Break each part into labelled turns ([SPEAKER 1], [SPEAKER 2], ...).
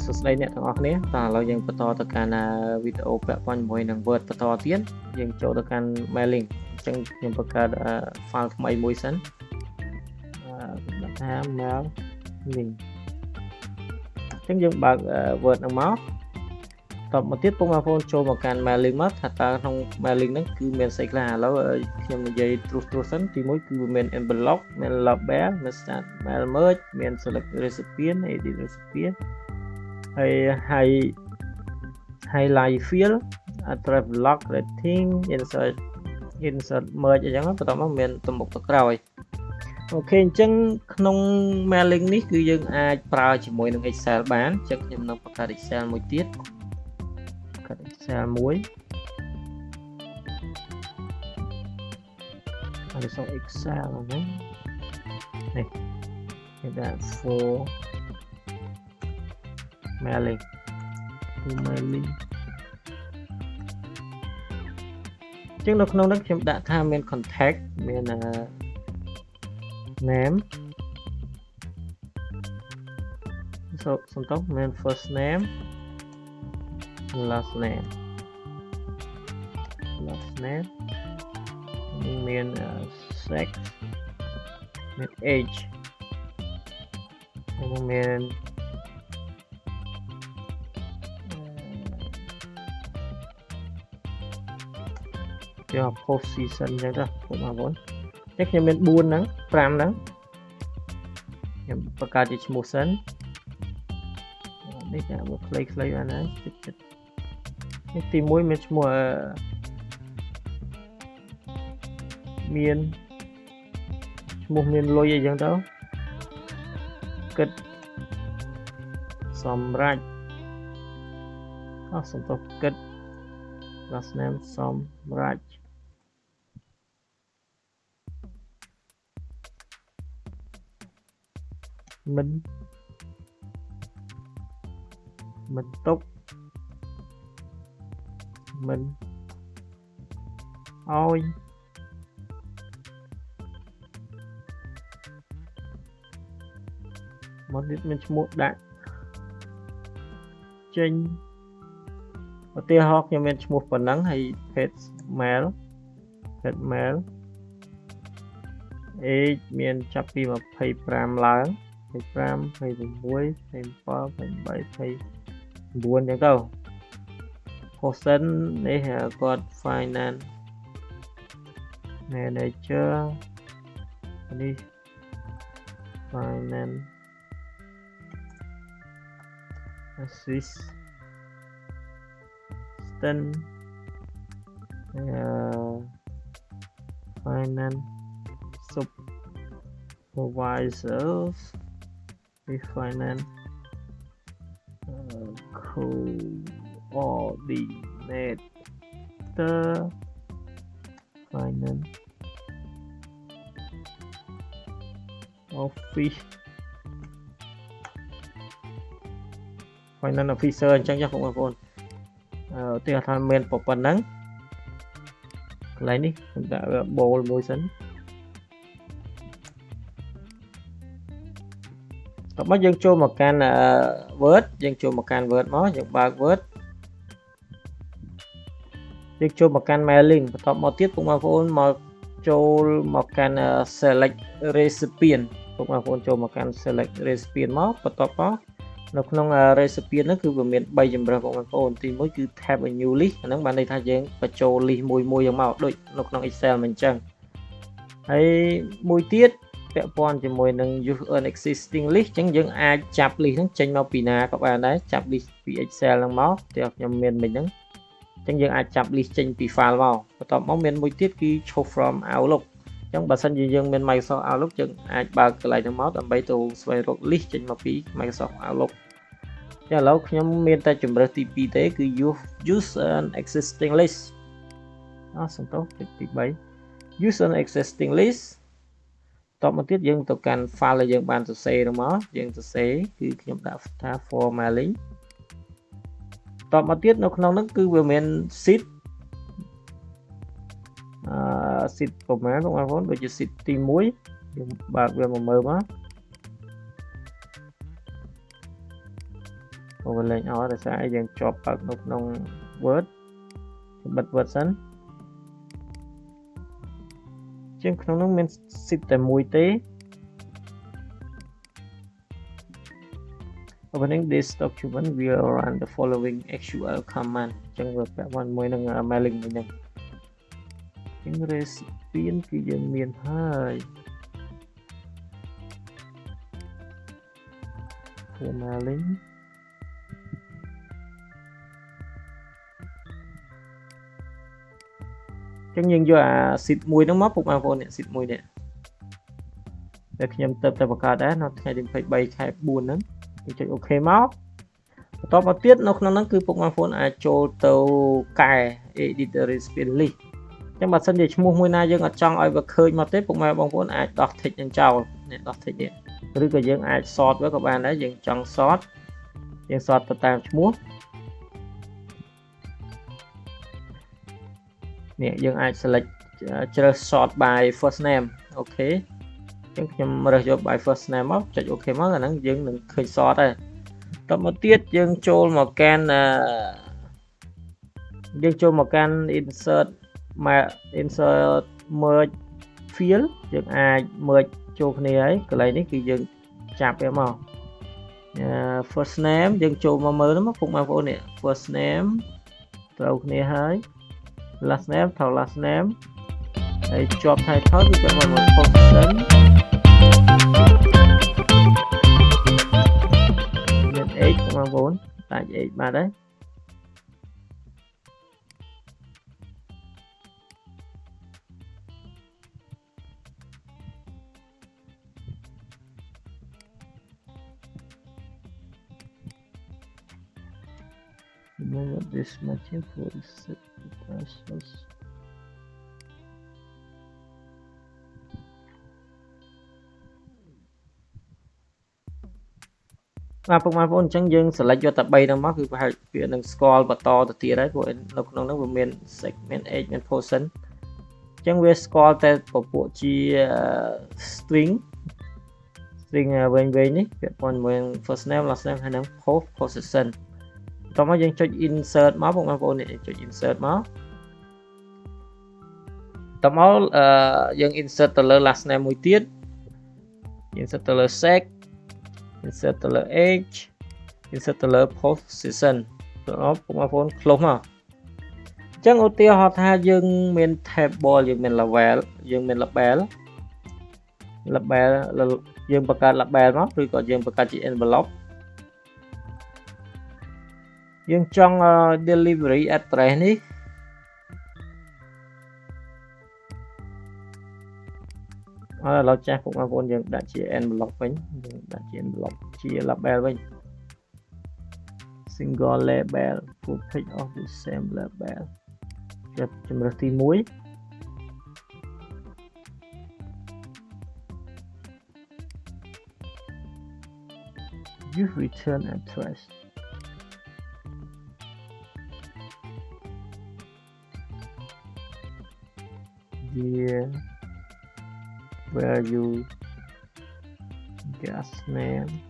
[SPEAKER 1] បាទសួស្តីអ្នកទាំងអស់គ្នាតោះឥឡូវយើងបន្តទៅកាន់វីដេអូពាក់ព័ន្ធជាមួយនឹង Word បន្តទៀតយើងចូលទៅកាន់ mailing អញ្ចឹងខ្ញុំបង្កើត file ថ្មីមួយសិនដាក់ថា mail link អញ្ចឹងយើងបើក Word ហ្នឹងមកតបមកទៀតពុកបងប្អូនចូលមកកាន់ mailing មកថាតើក្នុង mailing ហ្នឹងគឺមានស្អីខ្លះឥឡូវខ្ញុំនិយាយត្រួសត្រាសសិនទីមួយគឺមាន envelope មាន label មាន start mail merge មាន select recipient edit recipient ហើយ high highlight field address block rating insert insert merge អញ្ចឹងបន្ទាប់មកមានទំមុខទៅក្រោយអូខេអញ្ចឹងក្នុង mailing នេះគឺយើងអាចប្រើជាមួយនឹង Excel បានអញ្ចឹងខ្ញុំនឹងបង្កើត Excel មួយទៀតកាត់ Excel មួយហើយសូម Excel ហ្នឹងនេះគេដាក់ for mailing for mailing ចឹងនៅក្នុងនេះខ្ញុំដាក់ថាមាន contact មាន name សូសំទោសមាន first name last name last name មាន sex មាន age ហើយមាន យក post season អញ្ចឹងទៅបងប្អូនអញ្ចឹងខ្ញុំមាន4ហ្នឹង5ហ្នឹងខ្ញុំបង្កើតជាឈ្មោះសិននេះដាក់មកខ្លីៗបានហើយចិត្តចិត្តនេះទី1មានឈ្មោះមានឈ្មោះមានលុយអីចឹងទៅគិតសម្រាប់អស់សំទោសគិត last name សម្រាប់ មិនមិនຕົកមិនអោយមកនេះមានឈ្មោះដាក់ចេញឧទាហរណ៍ខ្ញុំមានឈ្មោះប៉ុណ្ណឹងហើយ page mail page mail age មានចាប់ពី25ឡើង25 26 27 28 9អញ្ចឹងទៅ person នេះគាត់ finance manager នេះ finance assistant uh, finance supervisors finance coordinator finance office finance officer អញ្ចឹងចាបងប្អូនអឺឧទាហរណ៍មានប៉ុណ្ណឹងកន្លែងនេះខ្ញុំដាក់បូលមួយសិន តមកយើងចូលមកកាន់ Word យើងចូលមកកាន់ Word មកយើងបើក Word យើងចូលមកកាន់ mailing បន្ទាប់មកទៀតពុកបងប្អូនមកចូលមកកាន់ select recipient ពុកបងប្អូនចូលមកកាន់ select recipient មកបន្ទាប់មកនៅក្នុង recipient ហ្នឹងគឺវាមាន3ជម្រើសបងប្អូនទី1គឺ tab a new list អាហ្នឹងបានន័យថាយើងបញ្ចូល list មួយមួយយ៉ាងមកដូចនៅក្នុង Excel មិនអញ្ចឹងហើយមួយទៀត ពាក់ព័ន្ធជាមួយនឹង use an existing list អញ្ចឹងយើងអាចចាប់ list ហ្នឹងចេញមកពីណាក៏បានដែរចាប់ list ពី Excel ហ្នឹងមកតែខ្ញុំមានមិញហ្នឹងអញ្ចឹងយើងអាចចាប់ list ចេញពី file មកបន្ទាប់មកមានមួយទៀតគឺ show from outlook អញ្ចឹងបើសិនជាយើងមាន Microsoft Outlook យើងអាចបើកកន្លែងហ្នឹងមកដើម្បីទៅស្វែងរក list ចេញមកពី Microsoft Outlook ចាឥឡូវខ្ញុំមានតែជំរើសទី2ទេគឺ use use an existing list អស់សំទោសទី3 use an existing list តបមកទៀតយើងទៅកាន់ file ដែលយើងបានសរសេរមកយើងសរសេរគឺខ្ញុំដាក់ថា formatting តបមកទៀតនៅក្នុងហ្នឹងគឺវាមាន sheet អឺ sheet ប្រហែលបងប្អូនដូចជា sheet ទី1យើងបើកវាមកមើលមក overlay អស់ដោយសារយើងជាប់បើកនៅក្នុង Word បិទ Word សិន ជាងក្នុងនោះមាន sit តែមួយទេ opening this document will run the following SQL command ចឹងវាពាក់ព័ន្ធមួយនឹង mailing មួយហ្នឹងចឹង recipient គឺយើងមានហើយ for mailing ចឹងយើងយកអា seat មួយហ្នឹងមកពុកបងប្អូននេះ seat មួយនេះតែខ្ញុំទៅតែបង្កើតដែរនៅថ្ងៃទី23ខែ4ហ្នឹងយើងចុច OK មកបន្តមកទៀតនៅក្នុងហ្នឹងគឺពុកបងប្អូនអាចចូលទៅកែ editor recipient list ចឹងបើសិនជាឈ្មោះមួយណាយើងអត់ចង់ឲ្យវាឃើញមកទេពុកម៉ែបងប្អូនអាចដោះ tick នឹងចោលនេះដោះ tick នេះឬក៏យើងអាច sort វាក៏បានដែរយើងចង់ sort យើង sort ទៅតាមឈ្មោះ នេះយើងអាច select ជ្រើស sort by first name អូខេអញ្ចឹងខ្ញុំរើសយក by first name មកចុច OK មកអាហ្នឹងយើងនឹងឃើញ sort ហើយតមកទៀតយើងចូលមកកាន់យើងចូលមកកាន់ insert insert merge field យើងអាច merge ចូលគ្នាហើយកន្លែងនេះគឺយើងចាប់វាមក first name យើងចូលមកមើលមកពុកបងប្អូននេះ first name ត្រូវគ្នាហើយ last name ត្រូវ last name ហើយជាប់ title គឺពាក់ព័ន្ធមួយ position មាន age បងប្អូនតាច់ age បាទហើយ remove this matching for set process បាទពុកម៉ែបងប្អូនអញ្ចឹងយើង select យកតែ3ហ្នឹងមកគឺប្រហែលវានឹងស្គាល់បន្តទៅទៀតហើយព្រោះនៅក្នុងហ្នឹងវាមាន segment age មាន portion អញ្ចឹងវាស្គាល់តែពពួកជា string string វែងៗនេះពាក់ព័ន្ធជាមួយ first name last name ហើយនឹង post position តោះមកយើងចុច insert មកបងប្អូននេះចុច insert មកតោះមកអឺយើង insert ទៅលើ last name មួយទៀត insert ទៅលើ sex insert ទៅលើ age insert ទៅលើ position តោះបងប្អូន close មកអញ្ចឹងឧទាហរណ៍ថាយើងមាន table យើងមាន level យើងមាន label label យើងបង្កើត label មកឬក៏យើងបង្កើតជា envelope យើងចង់ delivery address នេះអត់ឥឡូវចាស់ពុកបងប្អូនយើងដាក់ជា envelope វិញយើងដាក់ជា envelope ជា label វិញ single label full page of the same label ចាប់ជំរើសទី1 use return address Here. Where you? Gas name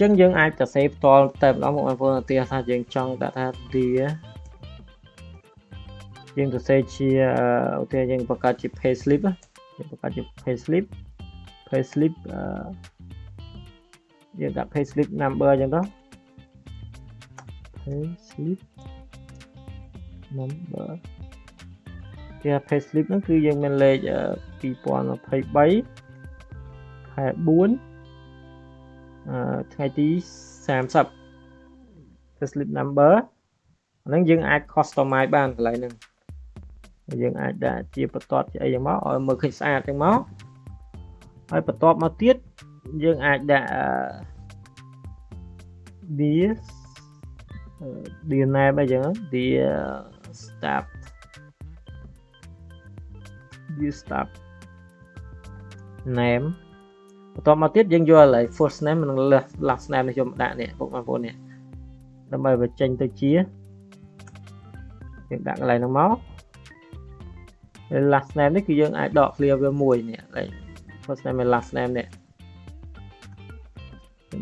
[SPEAKER 1] ញ្ចឹងយើងអាចទៅសេផ្ទាល់តែម្ដងបងប្អូនឧទាហរណ៍ថាយើងចង់ដាក់ថា dear យើងទៅសេជាឧទាហរណ៍យើងបង្កើតជា pay slip យើងបង្កើតជា pay slip pay slip យើងដាក់ pay slip number អញ្ចឹងទៅ pay slip number គេ pay slip ហ្នឹងគឺយើងមានលេខ2023ខែ4 ថ្ងៃទី30 slip number អាហ្នឹងយើងអាច customize បានកន្លែងហ្នឹងយើងអាចដាក់ជាបន្ទាត់ជាអីយ៉ាងមកឲ្យមើលឃើញស្អាតចឹងមកហើយបន្ទាប់មកទៀតយើងអាចដាក់ this dear name អីចឹង dear staff dear staff name បន្ទាប់មកទៀតយើងយកឡើយ first name និង last name នេះខ្ញុំដាក់នេះពុកបងប្អូននេះដើម្បីបញ្ចេញទៅជាយើងដាក់កន្លែងហ្នឹងមក last name នេះគឺយើងអាចដក clear វាមួយនេះកន្លែង first name និង last name នេះ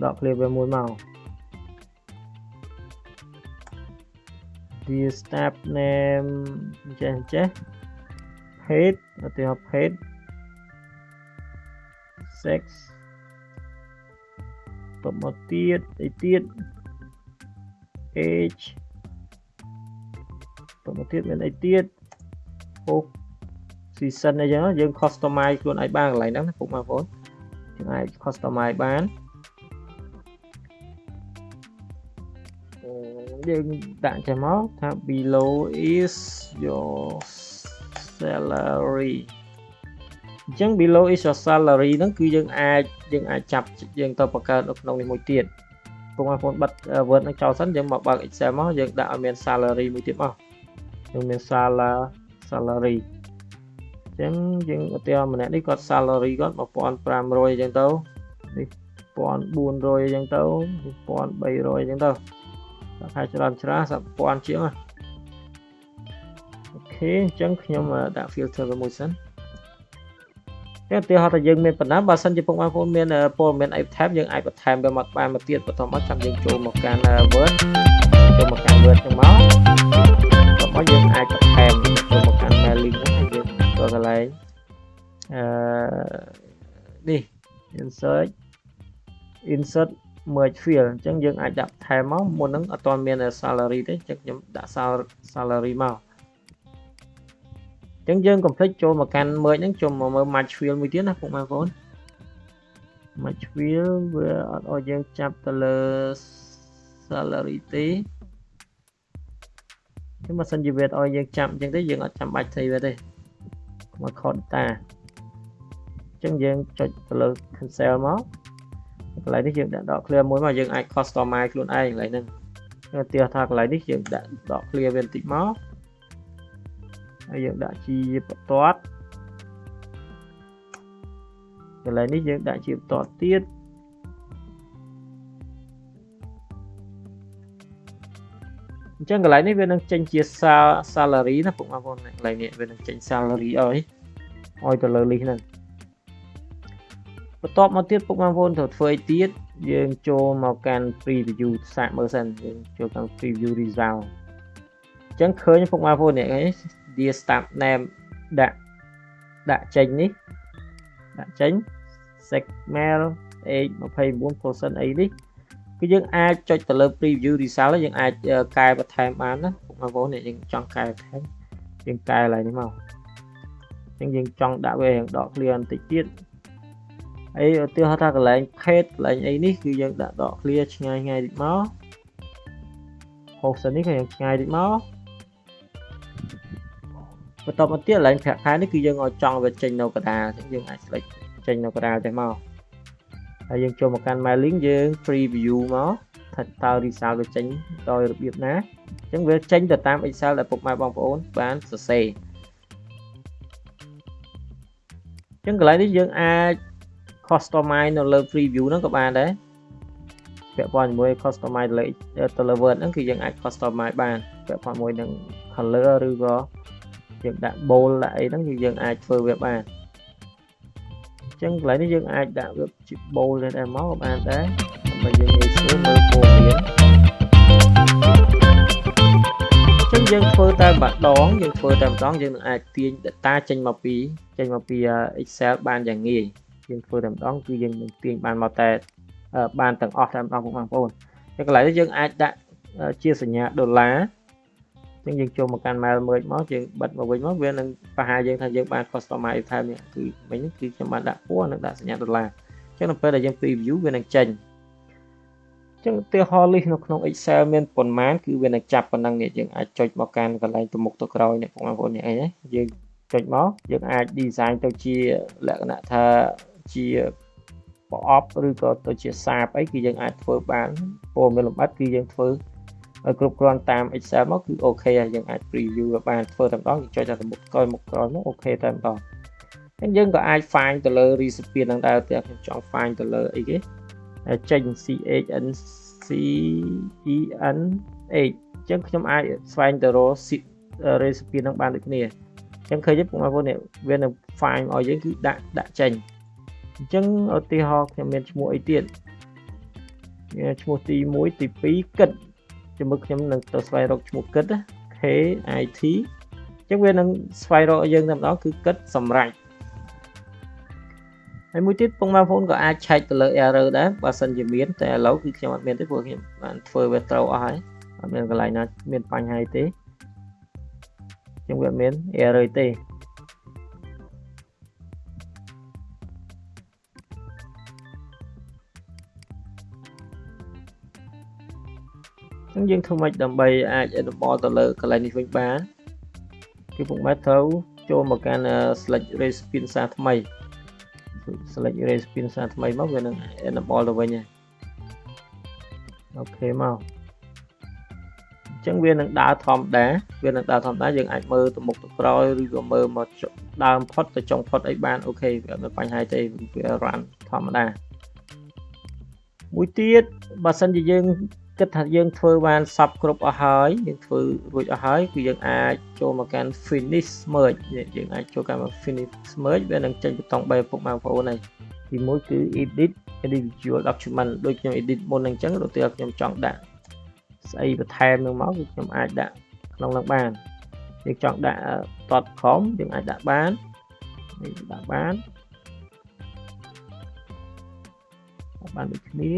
[SPEAKER 1] ដក clear វាមួយមក the staff name ចេះចេះ page ឧទាហរណ៍ page sex តមកទៀតអីទៀត age តមកទៀតមានអីទៀតអូ season អីចឹងយើង customize ខ្លួនឯងបានកន្លែងហ្នឹងណាពុកបងប្អូនយើងអាច customize បានយើងដាក់ចេះមកថា below is your salary អញ្ចឹង below is your salary ហ្នឹងគឺយើងអាចយើងអាចចាប់យើងទៅបង្កើតនៅក្នុងនេះមួយទៀតពុកបងប្អូនបិទ Word នឹងចោលសិនយើងមកបើក Excel មកយើងដាក់ឲ្យមាន salary មួយទៀតមកយើងមាន salary អញ្ចឹងយើងឧទាហរណ៍ម្នាក់នេះគាត់ salary គាត់1500អញ្ចឹងទៅនេះ1400អញ្ចឹងទៅ1300អញ្ចឹងទៅដាក់ខែច្រើនច្រើនសាប់1000ជាងអូខេអញ្ចឹងខ្ញុំដាក់ filter មួយសិន តែឧទាហរណ៍ថាយើងមានបណ្ណាបើសិនជាពុកបងប្អូនមានព័ត៌មានអីបន្ថែមយើងអាចបន្ថែមវាមកបានមកទៀតបន្តមកចាំយើងចូលមកកាន់ Word ចូលមកកាន់ Word ចឹងមកបន្តមកយើងអាចបន្ថែមចូលមកកាន់ mailing ហ្នឹងយើងចូលកន្លែងអឺនេះ insert insert merge field អញ្ចឹងយើងអាចដាក់ថែមមកមុនហ្នឹងអត់ទាន់មាន salary ទេអញ្ចឹងខ្ញុំដាក់ salary មក អញ្ចឹងយើង complete ចូលមកកាន់ merge ហ្នឹងចូលមកមើល match field មួយទៀតណាពុកម៉ែបងប្អូន match field វាអត់ឲ្យយើងចាប់ទៅលើ salary ទេចឹងបើសិនជាវាឲ្យយើងចាប់អញ្ចឹងទេយើងអត់ចាំបាច់ થઈ វាទេមក code data អញ្ចឹងយើងចុចទៅលើ cancel មកកន្លែងនេះយើងដាក់ដក clear មួយមកយើងអាច customize ខ្លួនឯងកន្លែងហ្នឹងឧទាហរណ៍ថាកន្លែងនេះយើងដាក់ដក clear វាបន្តិចមក ហើយយើងដាក់ជាបន្ទាត់កន្លែងនេះយើងដាក់ជាបន្ទាត់ទៀតអញ្ចឹងកន្លែងនេះវានឹងចេញជា salary ណាពុកបងប្អូនកន្លែងនេះវានឹងចេញ salary ឲ្យឲ្យទៅលើ list ហ្នឹងបន្ទាប់មកទៀតពុកបងប្អូនត្រូវធ្វើអីទៀតយើងចូលមកកាន់ preview សាកមើលសិនយើងចូលកាន់ preview result អញ្ចឹងឃើញពុកបងប្អូននេះ dear staff name ដាក់ដាក់ចេញនេះដាក់ចេញ segmail age 29%អីនេះគឺយើងអាចចុចទៅលើ preview result យើងអាចកែបន្ថែមបានណាពុកបងប្អូនយើងចង់កែបន្ថែមយើងកែឡើងនេះមកអញ្ចឹងយើងចង់ដាក់វារៀងដក clear បន្តិចទៀតអីឧទាហរណ៍ថាកន្លែង page កន្លែងអីនេះគឺយើងដាក់ដក clear ឆ្ងាយឆ្ងាយតិចមក host នេះក៏យើងឆ្ងាយតិចមក បន្តមកទៀតកន្លែងប្រាក់ខែនេះគឺយើងឲ្យចង់វាចេញនៅកដាលអញ្ចឹងយើងអាច select ចេញនៅកដាលចេះមកហើយយើងចូលមកកាន់ mailing យើង preview មកថាតើ result វាចេញដោយរបៀបណាអញ្ចឹងវាចេញទៅតាម Excel ដែលពុកម៉ែបងប្អូនបានសរសេរអញ្ចឹងកន្លែងនេះយើងអាច customize នៅលើ preview ហ្នឹងក៏បានដែរពាក់ព័ន្ធជាមួយ customize លើទៅលើ Word ហ្នឹងគឺយើងអាច customize បានពាក់ព័ន្ធជាមួយនឹង color ឬក៏ យើងដាក់ bold ដាក់អីហ្នឹងគឺយើងអាចធ្វើវាបានអញ្ចឹងកន្លែងនេះយើងអាចដាក់វាជា bold ដែរមកក៏បានដែរដើម្បីយើងងាយស្រួលមើលព័ត៌មានអញ្ចឹងយើងធ្វើតែម្ដងយើងធ្វើតែម្ដងយើងនឹងអាចទាញ data ចេញមកពីចេញមកពី Excel បានយ៉ាងងាយយើងធ្វើតែម្ដងគឺយើងនឹងទាញបានមកតែបានទាំងអស់តែម្ដងបងប្អូនហើយកន្លែងនេះយើងអាចដាក់ជាសញ្ញាដុល្លារ អញ្ចឹងយើងចូលមកកាន់ mail merge មកយើងបិទមកវិញមកវានឹងបញ្ញាយើងថាយើងបាន customize ថែមនេះគឺមិញគឺខ្ញុំបានដាក់ពណ៌និងដាក់សញ្ញាដុល្លារអញ្ចឹងនៅពេលដែលយើង preview វានឹងចេញអញ្ចឹងឧទាហរណ៍ list នៅក្នុង Excel មានប៉ុន្មានគឺវានឹងចាប់ប៉ុណ្ណឹងនេះយើងអាចចុចមកកាន់កន្លែងទៅមុខទៅក្រោយនេះបងប្អូននេះអីណាយើងចុចមកយើងអាច design ទៅជាលក្ខណៈថាជាប្រអប់ឬក៏ទៅជាសាបអីគឺយើងអាចធ្វើបានព័ត៌មានលម្អិតគឺយើងធ្វើ ឲ្យគ្រប់គ្រាន់តាម Excel មកគឺអូខេហើយយើងអាច preview បានធ្វើតែម្ដងយើងចុចតែមុខក្រោយមុខក្រោយមកអូខេតែម្ដងហើយយើងក៏អាច find ទៅលើ recipient ហ្នឹងដែរតែខ្ញុំចង់ find ទៅលើអីគេចេញ CHN CEN H អញ្ចឹងខ្ញុំអាចស្វែងទៅរក recipient ហ្នឹងបានដូចគ្នាអញ្ចឹងឃើញទេបងប្អូននេះវានឹង find ឲ្យយើងគឺដាក់ដាក់ចេញអញ្ចឹងឧទាហរណ៍ខ្ញុំមានឈ្មោះអីទៀតឈ្មោះទី1ទី2គិត ជាមួយខ្ញុំនឹងទៅស្វែងរកឈ្មោះគិត K I T អញ្ចឹងវានឹងស្វែងរកយើងតែម្ដងគឺគិតសម្រាប់ហើយមួយទៀតពងបងប្អូនក៏អាចឆែកទៅលើ error ដែរបើសិនជាមានតែឥឡូវគឺខ្ញុំអត់មានទេព្រោះខ្ញុំបានធ្វើវាត្រូវអស់ហើយអត់មានកន្លែងណាមានបញ្ហាទេខ្ញុំវាអត់មាន error ទេ ចឹងយើងធ្វើម៉េចដើម្បីអាច enable ទៅលើកន្លែងនេះវិញបានគឺពុកម៉ែត្រូវចូលមកកាន់ select recipient សារថ្មី select recipient សារថ្មីមកវានឹង enable ទៅវិញហើយអូខេមកអញ្ចឹងវានឹងដើរធម្មតាវានឹងដើរធម្មតាយើងអាចមើលទៅមុខទៅក្រោយឬក៏មើលមកដើមផុតទៅចុងផុតអីបានអូខេវាអត់មានបញ្ហាទេវា run ធម្មតាមួយទៀតបើសិនជាយើង គិតថាយើងធ្វើបានសពគ្រប់អស់ហើយយើងធ្វើរួចអស់ហើយគឺយើងអាចចូលមកកាន់ finish merge យើងអាចចូលកាន់ finish merge វានឹងចេញប៊ូតុង3ឪពុកបងប្អូនហើយទីមួយគឺ edit individual document ដូចខ្ញុំ edit មុនអញ្ចឹងដូចតែខ្ញុំចង់ដាក់ស្អីបន្ថែមនឹងមកគឺខ្ញុំអាចដាក់ក្នុងនឹងបានយើងចង់ដាក់ .com យើងអាចដាក់បាននេះដាក់បានបានដូចគ្នា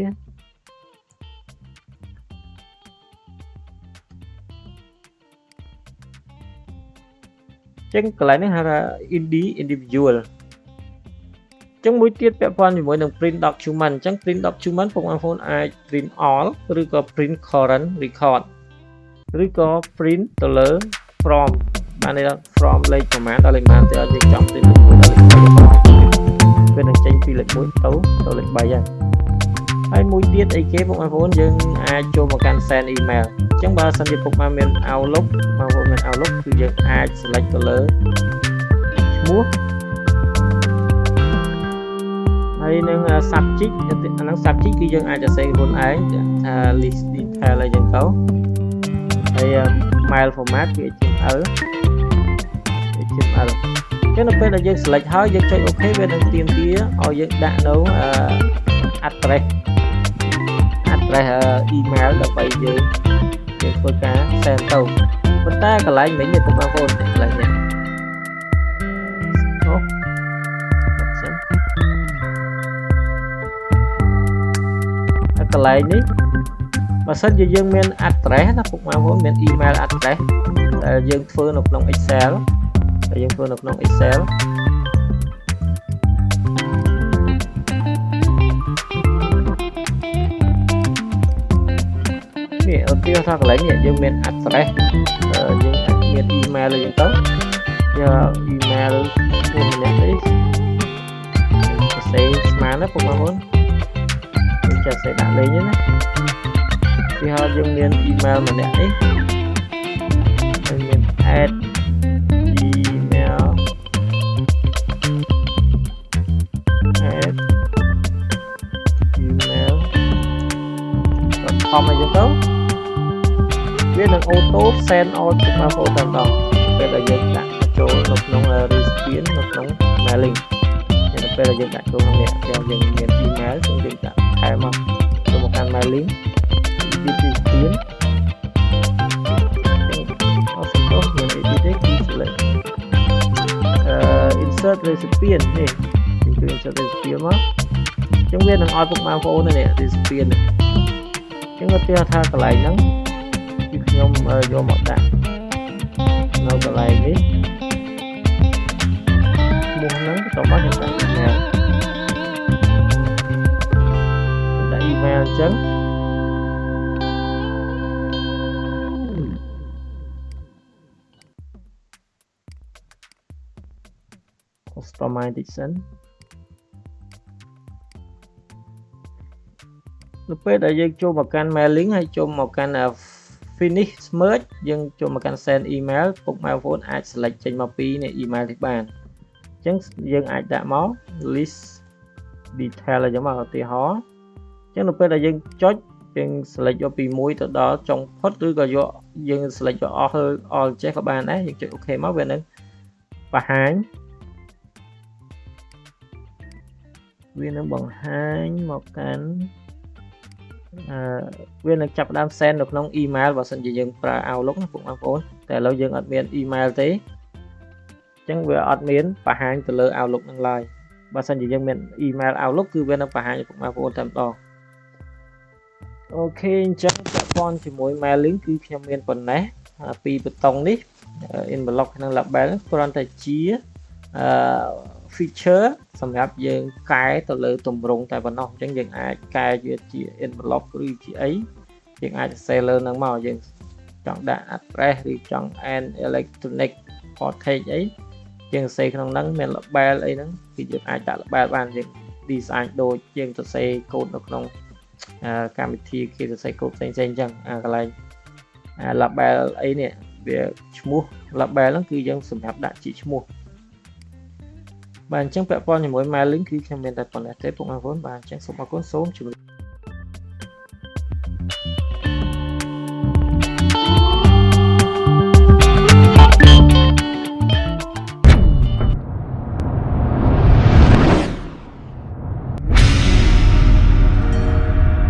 [SPEAKER 1] ចឹងកន្លែងនេះហៅថា indie individual ចឹងមួយទៀតពាក់ព័ន្ធជាមួយនឹង print document ចឹង print document បងប្អូនអាច print all ឬក៏ print current record ឬក៏ print ទៅលើ from បានន័យថា from លេខប្រមាណដល់លេខប្រមាណទៅឲ្យយើងចង់ print លេខ1ដល់លេខ3វានឹងចេញពីលេខ1ទៅទៅលេខ3ហើយ ហើយមួយទៀតអីគេពុកបងប្អូនយើងអាចចូលមកកាន់ send email អញ្ចឹងបើសិនជាពុកម៉ែមាន Outlook បងប្អូនមាន Outlook គឺយើងអាច select ទៅលើឈ្មោះហើយនឹង subject អាហ្នឹង subject គឺយើងអាចសរសេរខ្លួនឯងថា list detail អីចឹងទៅហើយ mail format គឺ HTML HTML ចឹងនៅពេលដែលយើង select ហើយយើងចុច OK វានឹងទាមទារឲ្យយើងដាក់នៅ address address email ដើម្បីយើងយើងធ្វើការ send ទៅប៉ុន្តែកន្លែងមិញនេះពុកបងប្អូនកន្លែងនេះអូសិនកន្លែងនេះបើសិនជាយើងមាន address ណាពុកបងប្អូនមាន email address ដែលយើងធ្វើនៅក្នុង Excel ដែលយើងធ្វើនៅក្នុង Excel ទាហរណ៍ថាកន្លែងនេះយើងមាន address យើងអាចមាន email អីចឹងទៅយក email ខ្លួនម្នាក់នេះសរសេរស្មានណាបងប្អូនយើងចាសសេដាក់លេងណាឧទាហរណ៍យើងមាន email ម្នាក់នេះយើងមាន add email add email com អីចឹងទៅ វានឹងអូតូ send out ទៅមក photo តែម្ដងពេលដែលយើងដាក់ចូលនៅក្នុង recipient នៅក្នុង mailing នៅពេលដែលយើងដាក់ចូលក្នុងនេះយើងមាន email គឺយើងដាក់ថែមមកចូលមកកាន់ mailing recipient អត់សំដៅមាន edit ទេគឺ select អឺ insert recipient នេះគឺ insert recipient មកអញ្ចឹងវានឹងឲ្យពុកម៉ែបងប្អូននេះ recipient អញ្ចឹងឧទាហរណ៍ថាកន្លែងហ្នឹងគឺ ខ្ញុំយកមកដាក់នៅកន្លែងនេះឈ្មោះហ្នឹងបន្ទាប់មកខ្ញុំដាក់ email ដាក់ email អញ្ចឹង customization នៅពេលដែលយើងចូលមកកាន់ mailing ហើយចូលមកកាន់ finish merge យើងចូលមកកាន់ send email ពុក microphone អាច select ចេញមកពីនៃ email នេះបានអញ្ចឹងយើងអាចដាក់មក list detail អញ្ចឹងមកឧទាហរណ៍អញ្ចឹងនៅពេលដែលយើងចុចយើង select យកពី1ទៅដល់ចុងផុតឬក៏យកយើង select យកអស់អស់ចេះក៏បានដែរយើងចុច OK មកវានឹងបង្ហាញវានឹងបង្ហាញមកកាន់អឺ វានឹងចាប់ផ្ដើម send នៅក្នុង email បើសិនជាយើងប្រើ Outlook ណាបងប្អូនតែឥឡូវយើងអត់មាន email ទេអញ្ចឹងវាអត់មានបង្ហាញទៅលើ Outlook នឹងឡើយបើសិនជាយើងមាន email Outlook គឺវានឹងបង្ហាញពុកម៉ែបងប្អូនតែម្ដងអូខេអញ្ចឹងពាក់ព័ន្ធជាមួយ mailing គឺខ្ញុំមានប៉ុណ្ណេះពីបតុងនេះ envelope ក្នុង label គ្រាន់តែជាអឺ feature សម្រាប់យើងកែទៅលើទម្រង់តែប៉ុណ្ណោះអញ្ចឹងយើងអាចកែវាជា envelope ឬជាអីយើងអាចសរសេរលើនឹងមកយើងចង់ដាក់ address ឬចង់ and electronic portage អីយើងសរសេរក្នុងហ្នឹងមាន label អីហ្នឹងគឺយើងអាចដាក់ label បានយើង design ដូចយើងសរសេរកូដនៅក្នុងកម្មវិធីគេសរសេរកូដផ្សេងៗអញ្ចឹងអាកន្លែង label អីនេះវាឈ្មោះ label ហ្នឹងគឺយើងសម្រាប់ដាក់ជាឈ្មោះ បាទអញ្ចឹងពាក់ព័ន្ធជាមួយ mailing គឺខ្ញុំមានតែប៉ុណ្ណេះទេពុកម៉ែបងប្អូនបាទអញ្ចឹងសូមអរគុណសូមជម្រាប